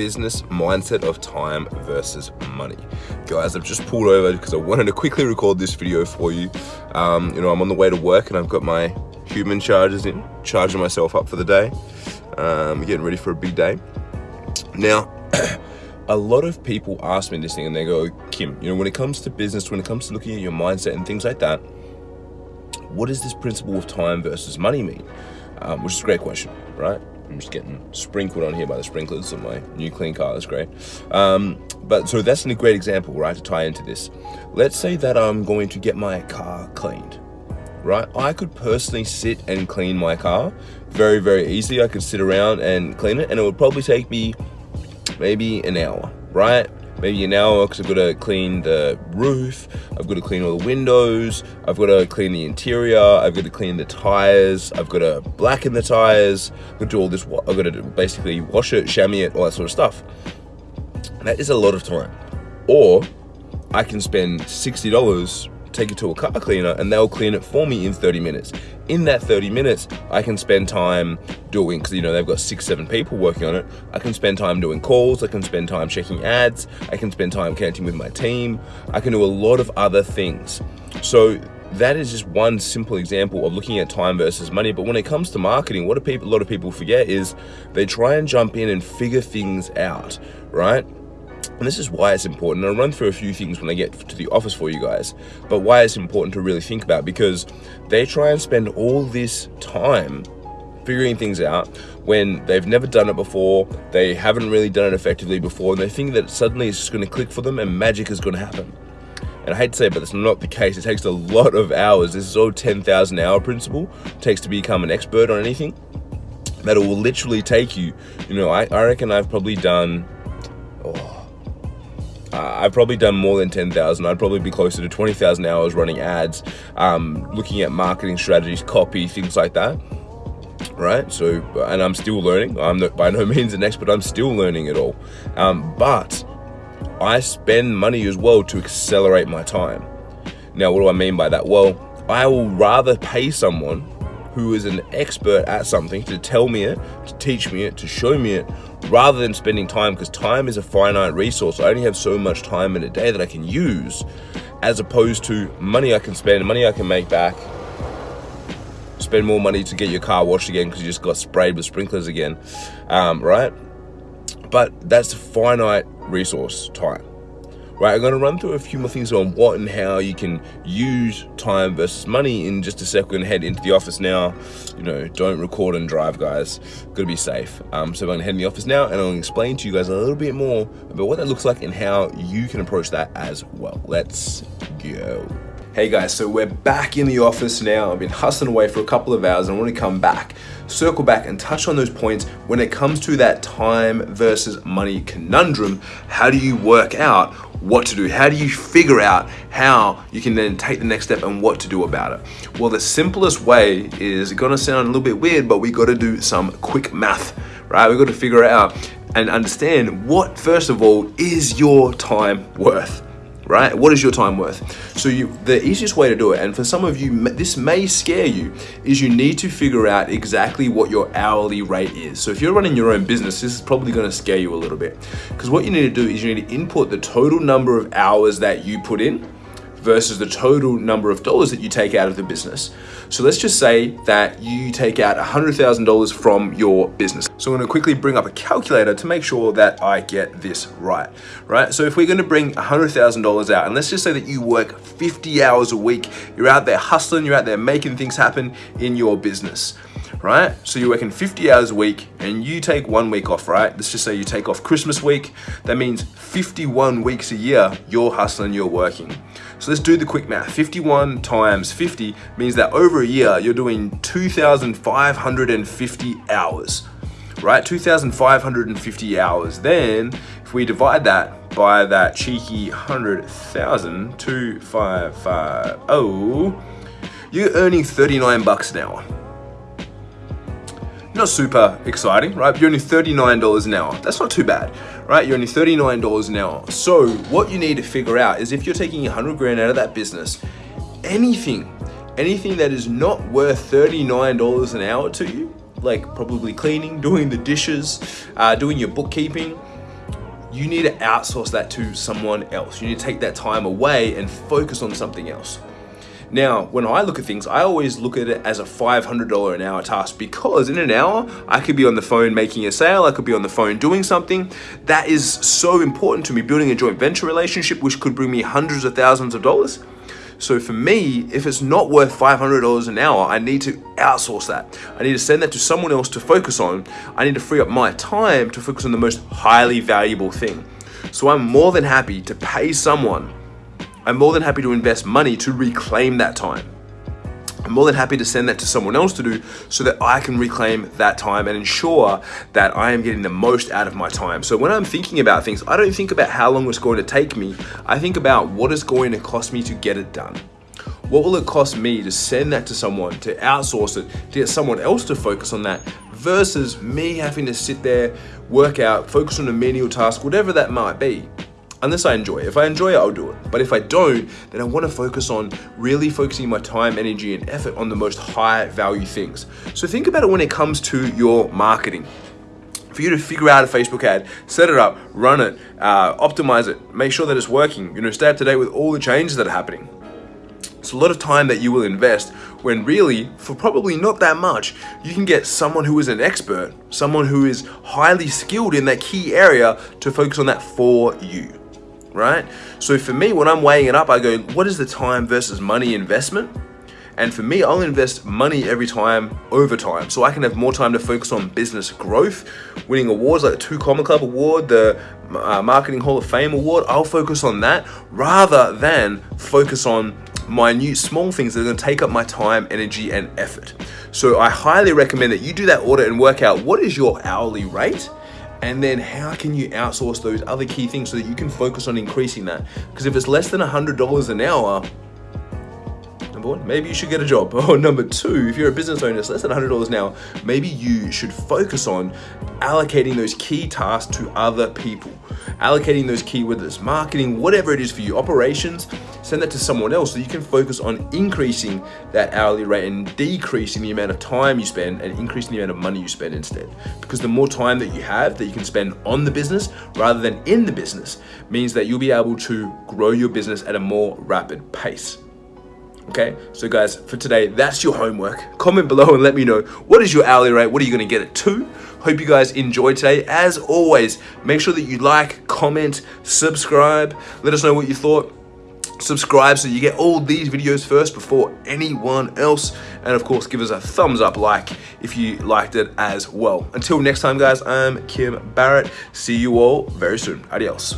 business mindset of time versus money. Guys, I've just pulled over because I wanted to quickly record this video for you. Um, you know, I'm on the way to work and I've got my human chargers in, charging myself up for the day, um, getting ready for a big day. Now, a lot of people ask me this thing and they go, Kim, you know, when it comes to business, when it comes to looking at your mindset and things like that, what does this principle of time versus money mean? Um, which is a great question, right? I'm just getting sprinkled on here by the sprinklers on my new clean car. That's great. Um, but so that's a great example, right, to tie into this. Let's say that I'm going to get my car cleaned, right? I could personally sit and clean my car very, very easily. I could sit around and clean it, and it would probably take me maybe an hour, right? Maybe an hour because I've got to clean the roof, I've got to clean all the windows, I've got to clean the interior, I've got to clean the tires, I've got to blacken the tires, I've got to do all this, I've got to basically wash it, chamois it, all that sort of stuff. That is a lot of time. Or I can spend $60 take it to a car cleaner and they'll clean it for me in 30 minutes. In that 30 minutes, I can spend time doing, because you know, they've got six, seven people working on it. I can spend time doing calls, I can spend time checking ads, I can spend time connecting with my team, I can do a lot of other things. So that is just one simple example of looking at time versus money. But when it comes to marketing, what a, people, a lot of people forget is they try and jump in and figure things out, right? And this is why it's important. I'll run through a few things when I get to the office for you guys, but why it's important to really think about because they try and spend all this time figuring things out when they've never done it before, they haven't really done it effectively before, and they think that suddenly it's just going to click for them and magic is going to happen. And I hate to say it, but that's not the case. It takes a lot of hours. This is all 10,000 hour principle. It takes to become an expert on anything. That it will literally take you, you know, I, I reckon I've probably done, oh, uh, I've probably done more than 10,000. I'd probably be closer to 20,000 hours running ads, um, looking at marketing strategies, copy, things like that. Right. So, and I'm still learning. I'm by no means an expert. I'm still learning it all. Um, but I spend money as well to accelerate my time. Now, what do I mean by that? Well, I will rather pay someone who is an expert at something to tell me it, to teach me it, to show me it, rather than spending time because time is a finite resource. I only have so much time in a day that I can use as opposed to money I can spend, money I can make back, spend more money to get your car washed again because you just got sprayed with sprinklers again, um, right? But that's a finite resource, time. Right, I'm going to run through a few more things on what and how you can use time versus money in just a second. Head into the office now. You know, don't record and drive, guys. Got to be safe. Um, so I'm going to head in the office now and I'll explain to you guys a little bit more about what that looks like and how you can approach that as well. Let's go. Hey guys, so we're back in the office now. I've been hustling away for a couple of hours and I want to come back, circle back and touch on those points when it comes to that time versus money conundrum. How do you work out what to do? How do you figure out how you can then take the next step and what to do about it? Well, the simplest way is gonna sound a little bit weird, but we gotta do some quick math, right? We gotta figure out and understand what, first of all, is your time worth? Right? What is your time worth? So you, the easiest way to do it, and for some of you, this may scare you, is you need to figure out exactly what your hourly rate is. So if you're running your own business, this is probably gonna scare you a little bit. Because what you need to do is you need to input the total number of hours that you put in, versus the total number of dollars that you take out of the business. So let's just say that you take out $100,000 from your business. So I'm gonna quickly bring up a calculator to make sure that I get this right, right? So if we're gonna bring $100,000 out, and let's just say that you work 50 hours a week, you're out there hustling, you're out there making things happen in your business right? So you're working 50 hours a week and you take one week off, right? Let's just say you take off Christmas week. That means 51 weeks a year you're hustling, you're working. So let's do the quick math. 51 times 50 means that over a year you're doing 2,550 hours, right? 2,550 hours. Then if we divide that by that cheeky 100,000, 2550, you're earning 39 bucks an hour not super exciting, right? You're only $39 an hour. That's not too bad, right? You're only $39 an hour. So what you need to figure out is if you're taking 100 grand out of that business, anything, anything that is not worth $39 an hour to you, like probably cleaning, doing the dishes, uh, doing your bookkeeping, you need to outsource that to someone else. You need to take that time away and focus on something else. Now, when I look at things, I always look at it as a $500 an hour task because in an hour, I could be on the phone making a sale, I could be on the phone doing something. That is so important to me, building a joint venture relationship, which could bring me hundreds of thousands of dollars. So for me, if it's not worth $500 an hour, I need to outsource that. I need to send that to someone else to focus on. I need to free up my time to focus on the most highly valuable thing. So I'm more than happy to pay someone I'm more than happy to invest money to reclaim that time. I'm more than happy to send that to someone else to do so that I can reclaim that time and ensure that I am getting the most out of my time. So when I'm thinking about things, I don't think about how long it's going to take me. I think about what is going to cost me to get it done. What will it cost me to send that to someone, to outsource it, to get someone else to focus on that versus me having to sit there, work out, focus on a menial task, whatever that might be unless I enjoy it. If I enjoy it, I'll do it. But if I don't, then I want to focus on really focusing my time, energy, and effort on the most high value things. So think about it when it comes to your marketing. For you to figure out a Facebook ad, set it up, run it, uh, optimize it, make sure that it's working, you know, stay up to date with all the changes that are happening. It's a lot of time that you will invest when really, for probably not that much, you can get someone who is an expert, someone who is highly skilled in that key area to focus on that for you right? So for me, when I'm weighing it up, I go, what is the time versus money investment? And for me, I'll invest money every time over time. So I can have more time to focus on business growth, winning awards like the Two Comma Club Award, the uh, Marketing Hall of Fame Award. I'll focus on that rather than focus on minute small things that are gonna take up my time, energy, and effort. So I highly recommend that you do that audit and work out what is your hourly rate and then how can you outsource those other key things so that you can focus on increasing that? Because if it's less than $100 an hour maybe you should get a job or oh, number two if you're a business owner it's less than $100 an hour maybe you should focus on allocating those key tasks to other people allocating those key whether it's marketing whatever it is for you operations send that to someone else so you can focus on increasing that hourly rate and decreasing the amount of time you spend and increasing the amount of money you spend instead. Because the more time that you have that you can spend on the business rather than in the business means that you'll be able to grow your business at a more rapid pace. Okay, so guys, for today, that's your homework. Comment below and let me know what is your hourly rate? What are you gonna get it to? Hope you guys enjoyed today. As always, make sure that you like, comment, subscribe. Let us know what you thought subscribe so you get all these videos first before anyone else and of course give us a thumbs up like if you liked it as well until next time guys i'm kim barrett see you all very soon adios